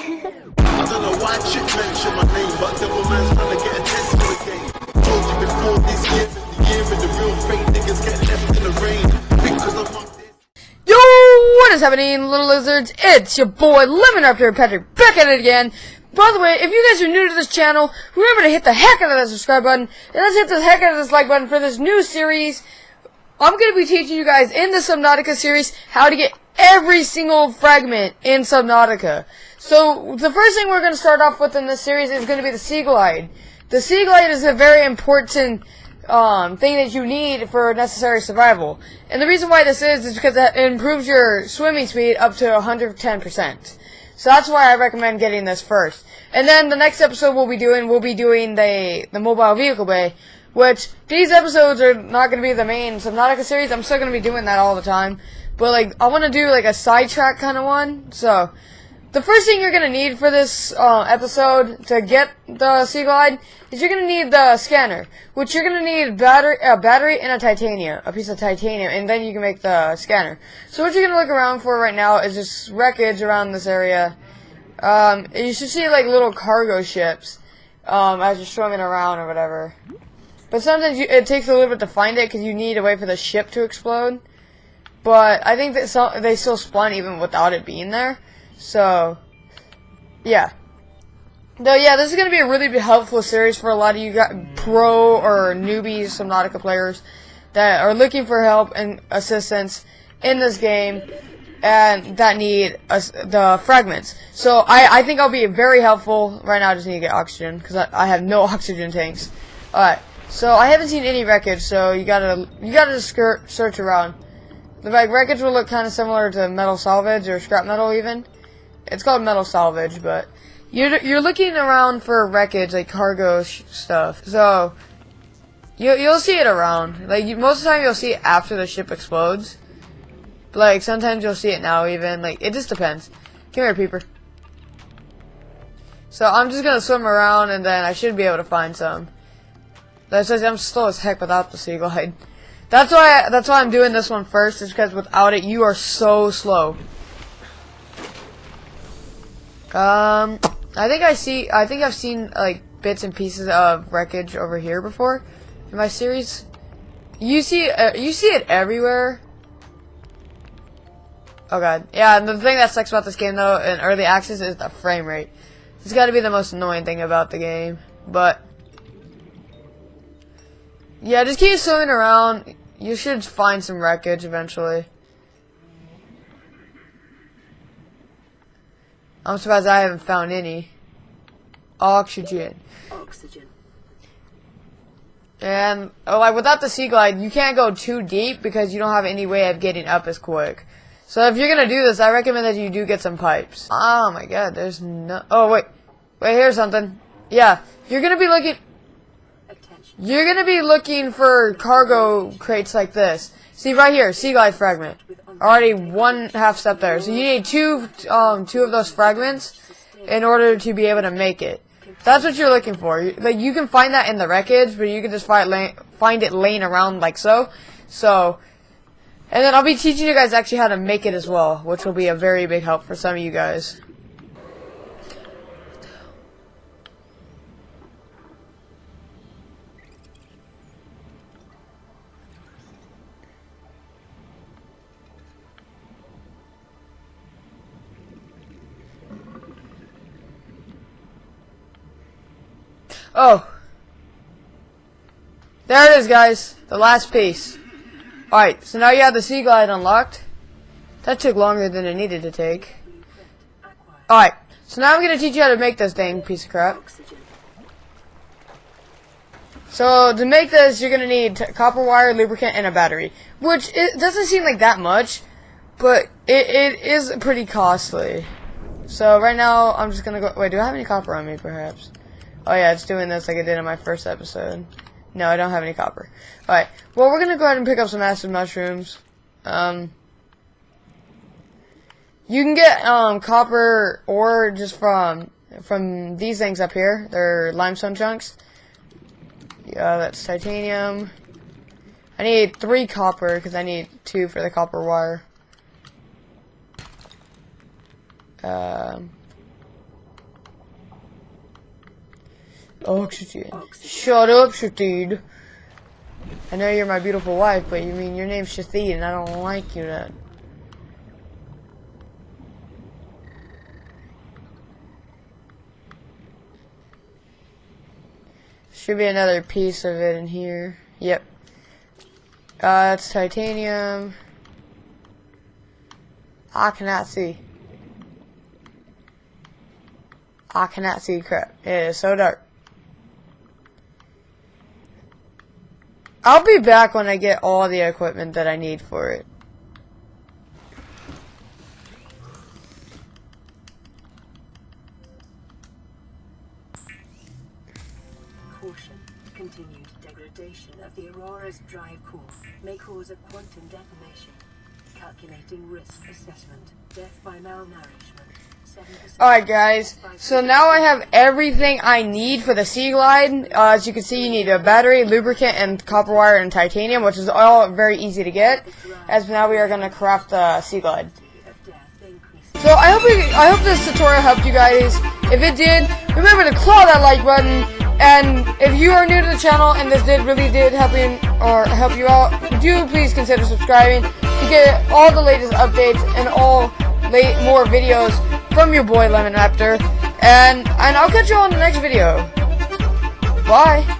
I don't know why chick mention my name, but devil man's trying to get attention again. Told you before this year the year and the real fake niggas get left in the rain. Because I'm. Yo, what is happening, little lizards? It's your boy, Lemon Raptor Patrick, back at it again. By the way, if you guys are new to this channel, remember to hit the heck out of that subscribe button, and let's hit the heck out of this like button for this new series. I'm going to be teaching you guys in the Subnautica series how to get every single fragment in Subnautica. So, the first thing we're going to start off with in this series is going to be the Sea Glide. The Sea Glide is a very important um, thing that you need for necessary survival. And the reason why this is, is because it improves your swimming speed up to 110%. So that's why I recommend getting this first. And then the next episode we'll be doing, we'll be doing the, the mobile vehicle bay, which these episodes are not going to be the main Subnautica series. I'm still going to be doing that all the time. But like, I want to do like a sidetrack kind of one. So, the first thing you're going to need for this uh, episode to get the Sea Glide is you're going to need the scanner, which you're going to need battery, a battery and a titanium, a piece of titanium, and then you can make the scanner. So what you're going to look around for right now is just wreckage around this area. Um, you should see like little cargo ships um, as you're swimming around or whatever. But sometimes you, it takes a little bit to find it because you need a way for the ship to explode. But I think that they still spawn even without it being there. So, yeah. Though, yeah, this is going to be a really helpful series for a lot of you guys, pro or newbies Subnautica players that are looking for help and assistance in this game and that need us the fragments. So I, I think I'll be very helpful. Right now I just need to get oxygen because I, I have no oxygen tanks. Alright, so I haven't seen any wreckage, so you gotta you gotta skirt, search around. The like, wreckage will look kind of similar to metal salvage or scrap metal even. It's called metal salvage, but you're you're looking around for wreckage like cargo stuff. So you you'll see it around. Like you, most of the time you'll see it after the ship explodes. But, like sometimes you'll see it now even. Like it just depends. Come here, peeper. So I'm just gonna swim around and then I should be able to find some. That's just, I'm slow as heck without the sea glide. That's why that's why I'm doing this one first, is because without it you are so slow. Um, I think I see. I think I've seen like bits and pieces of wreckage over here before in my series. You see, uh, you see it everywhere. Oh god, yeah. And the thing that sucks about this game though, in early access, is the frame rate. It's got to be the most annoying thing about the game. But yeah, just keep swimming around. You should find some wreckage eventually. I'm surprised I haven't found any. Oxygen. Oxygen. And, oh, like, without the Sea Glide, you can't go too deep because you don't have any way of getting up as quick. So if you're gonna do this, I recommend that you do get some pipes. Oh my god, there's no- Oh, wait. Wait, here's something. Yeah, you're gonna be looking- Attention. You're gonna be looking for cargo crates like this. See, right here, Sea Glide fragment. Already one half step there. So you need two, um, two of those fragments in order to be able to make it. That's what you're looking for. Like you can find that in the wreckage, but you can just find lay- find it laying around like so. So, and then I'll be teaching you guys actually how to make it as well, which will be a very big help for some of you guys. Oh. There it is, guys. The last piece. Alright, so now you have the Sea Glide unlocked. That took longer than it needed to take. Alright, so now I'm going to teach you how to make this dang piece of crap. So, to make this, you're going to need copper wire, lubricant, and a battery. Which, it doesn't seem like that much, but it, it is pretty costly. So, right now, I'm just going to go... Wait, do I have any copper on me, perhaps? Oh yeah, it's doing this like I did in my first episode. No, I don't have any copper. Alright, well we're gonna go ahead and pick up some acid mushrooms. Um, you can get um, copper ore just from from these things up here. They're limestone chunks. Yeah, that's titanium. I need three copper because I need two for the copper wire. Um, Oxygen. Shut up, Shathid. I know you're my beautiful wife, but you mean your name's Shathid, and I don't like you that. Should be another piece of it in here. Yep. Uh, titanium. I cannot see. I cannot see crap. It is so dark. I'll be back when I get all the equipment that I need for it. Caution. Continued degradation of the Aurora's drive core may cause a quantum detonation. Calculating risk assessment. Death by malnourishment. 7%. Alright guys, so now I have everything I need for the Sea Glide. Uh, as you can see, you need a battery, lubricant, and copper wire and titanium, which is all very easy to get. As now we are going to craft the Sea Glide. So I hope I hope this tutorial helped you guys. If it did, remember to claw that like button. And if you are new to the channel and this did really did help you or help you out, do please consider subscribing to get all the latest updates and all late more videos from your boy Lemon Raptor. And and I'll catch you on the next video. Bye.